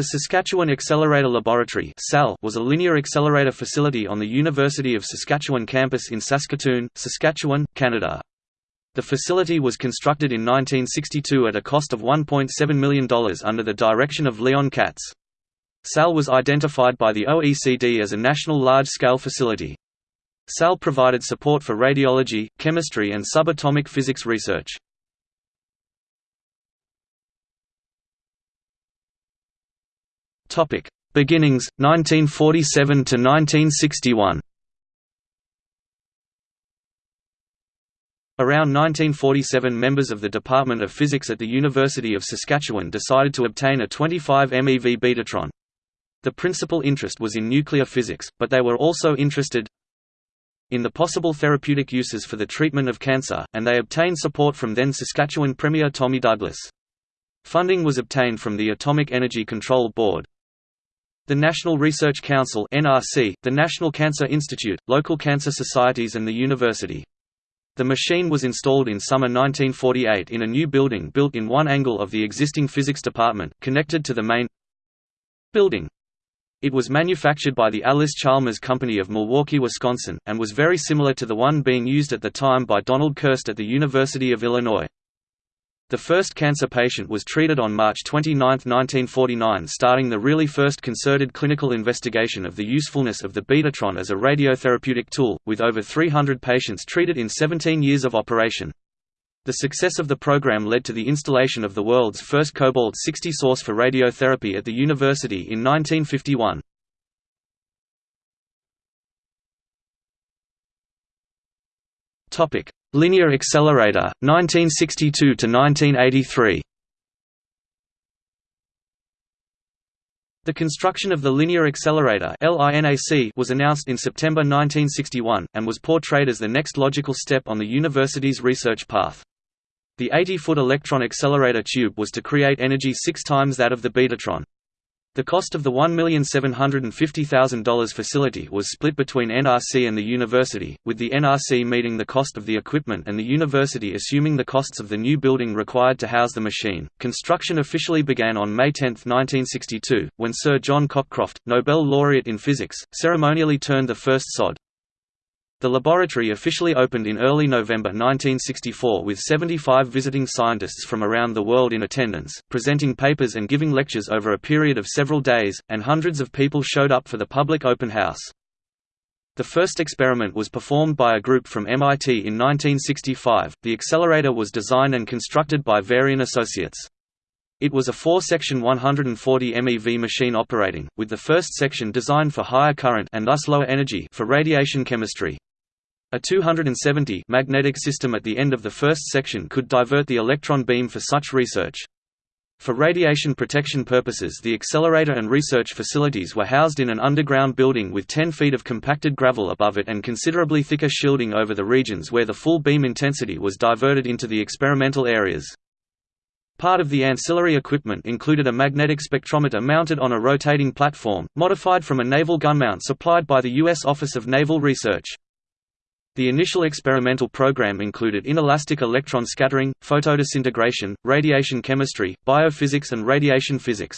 The Saskatchewan Accelerator Laboratory was a linear accelerator facility on the University of Saskatchewan campus in Saskatoon, Saskatchewan, Canada. The facility was constructed in 1962 at a cost of $1.7 million under the direction of Leon Katz. SAL was identified by the OECD as a national large-scale facility. SAL provided support for radiology, chemistry and subatomic physics research. Topic: Beginnings 1947 to 1961. Around 1947 members of the Department of Physics at the University of Saskatchewan decided to obtain a 25 MeV Betatron. The principal interest was in nuclear physics, but they were also interested in the possible therapeutic uses for the treatment of cancer, and they obtained support from then Saskatchewan Premier Tommy Douglas. Funding was obtained from the Atomic Energy Control Board, the National Research Council (NRC), the National Cancer Institute, local cancer societies and the university. The machine was installed in summer 1948 in a new building built in one angle of the existing physics department, connected to the main building. It was manufactured by the Allis-Chalmers Company of Milwaukee, Wisconsin, and was very similar to the one being used at the time by Donald Kerst at the University of Illinois. The first cancer patient was treated on March 29, 1949 starting the really first concerted clinical investigation of the usefulness of the Betatron as a radiotherapeutic tool, with over 300 patients treated in 17 years of operation. The success of the program led to the installation of the world's first cobalt-60 source for radiotherapy at the university in 1951. Linear Accelerator 1962 to 1983. The construction of the Linear Accelerator was announced in September 1961, and was portrayed as the next logical step on the university's research path. The 80-foot electron accelerator tube was to create energy six times that of the Betatron. The cost of the $1,750,000 facility was split between NRC and the university, with the NRC meeting the cost of the equipment and the university assuming the costs of the new building required to house the machine. Construction officially began on May 10, 1962, when Sir John Cockcroft, Nobel laureate in physics, ceremonially turned the first sod. The laboratory officially opened in early November 1964 with 75 visiting scientists from around the world in attendance, presenting papers and giving lectures over a period of several days, and hundreds of people showed up for the public open house. The first experiment was performed by a group from MIT in 1965. The accelerator was designed and constructed by Varian Associates. It was a four-section 140 MeV machine operating, with the first section designed for higher current and thus lower energy for radiation chemistry. A 270 magnetic system at the end of the first section could divert the electron beam for such research. For radiation protection purposes the accelerator and research facilities were housed in an underground building with 10 feet of compacted gravel above it and considerably thicker shielding over the regions where the full beam intensity was diverted into the experimental areas. Part of the ancillary equipment included a magnetic spectrometer mounted on a rotating platform, modified from a naval gun mount supplied by the U.S. Office of Naval Research. The initial experimental program included inelastic electron scattering, photodisintegration, radiation chemistry, biophysics and radiation physics.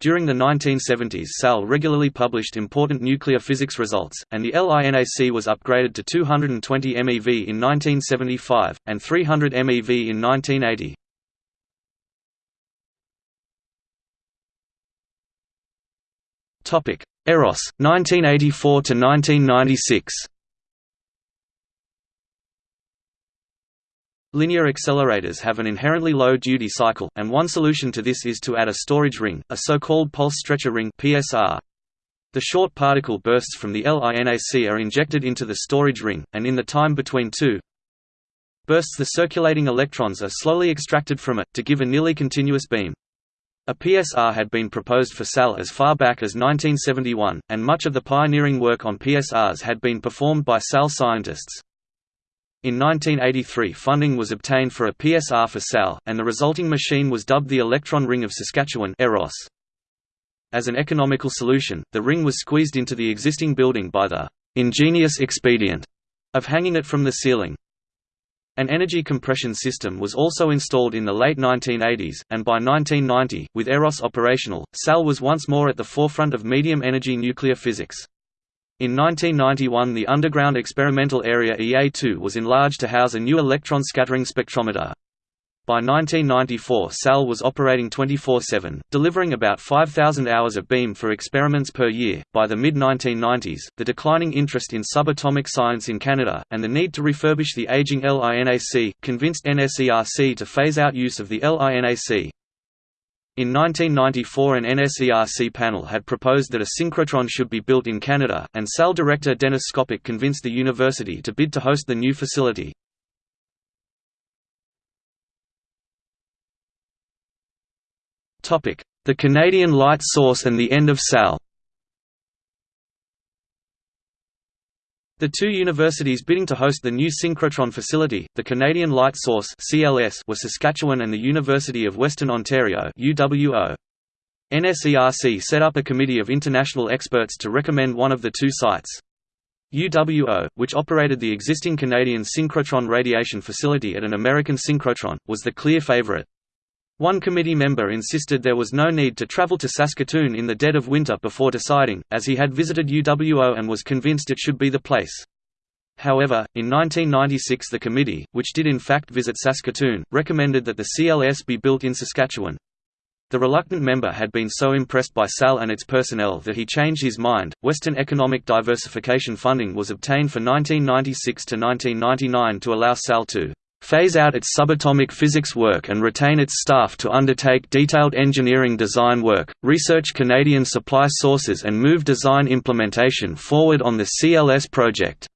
During the 1970s SAL regularly published important nuclear physics results, and the LINAC was upgraded to 220 MeV in 1975, and 300 MeV in 1980. EROS, 1984–1996 Linear accelerators have an inherently low duty cycle, and one solution to this is to add a storage ring, a so-called pulse stretcher ring PSR. The short particle bursts from the LINAC are injected into the storage ring, and in the time between two bursts the circulating electrons are slowly extracted from it, to give a nearly continuous beam. A PSR had been proposed for SAL as far back as 1971, and much of the pioneering work on PSRs had been performed by SAL scientists. In 1983 funding was obtained for a PSR for SAL, and the resulting machine was dubbed the Electron Ring of Saskatchewan EROS. As an economical solution, the ring was squeezed into the existing building by the «ingenious expedient» of hanging it from the ceiling. An energy compression system was also installed in the late 1980s, and by 1990, with EROS operational, SAL was once more at the forefront of medium-energy nuclear physics. In 1991 the underground experimental area EA2 was enlarged to house a new electron scattering spectrometer. By 1994 SAL was operating 24-7, delivering about 5,000 hours of beam for experiments per year. By the mid-1990s, the declining interest in subatomic science in Canada, and the need to refurbish the aging LINAC, convinced NSERC to phase out use of the LINAC. In 1994 an NSERC panel had proposed that a synchrotron should be built in Canada, and SAL director Dennis Skopik convinced the university to bid to host the new facility. The Canadian light source and the end of SAL The two universities bidding to host the new synchrotron facility, the Canadian Light Source (CLS), were Saskatchewan and the University of Western Ontario (UWO). NSERC set up a committee of international experts to recommend one of the two sites. UWO, which operated the existing Canadian synchrotron radiation facility at an American synchrotron, was the clear favorite. One committee member insisted there was no need to travel to Saskatoon in the dead of winter before deciding, as he had visited UWO and was convinced it should be the place. However, in 1996 the committee, which did in fact visit Saskatoon, recommended that the CLS be built in Saskatchewan. The reluctant member had been so impressed by SAL and its personnel that he changed his mind. Western economic diversification funding was obtained for 1996 to 1999 to allow SAL to phase out its subatomic physics work and retain its staff to undertake detailed engineering design work, research Canadian supply sources and move design implementation forward on the CLS project.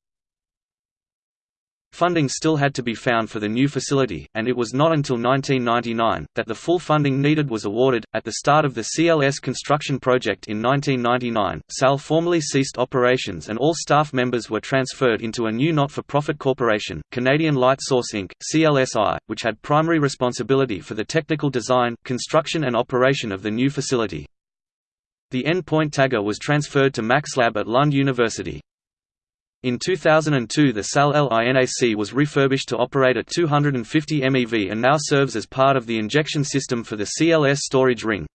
Funding still had to be found for the new facility, and it was not until 1999 that the full funding needed was awarded. At the start of the CLS construction project in 1999, SAL formally ceased operations and all staff members were transferred into a new not for profit corporation, Canadian Light Source Inc., CLSI, which had primary responsibility for the technical design, construction, and operation of the new facility. The endpoint tagger was transferred to MaxLab at Lund University. In 2002 the SAL LINAC was refurbished to operate at 250 MeV and now serves as part of the injection system for the CLS storage ring.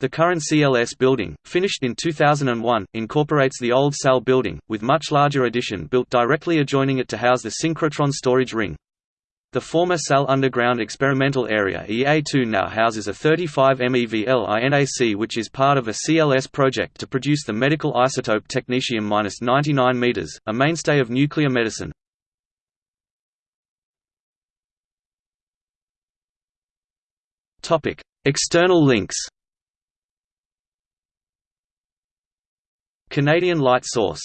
The current CLS building, finished in 2001, incorporates the old SAL building, with much larger addition built directly adjoining it to house the synchrotron storage ring. The former SAL underground experimental area EA2 now houses a 35 MeV LINAC which is part of a CLS project to produce the medical isotope technetium-99 m, a mainstay of nuclear medicine. External links Canadian Light Source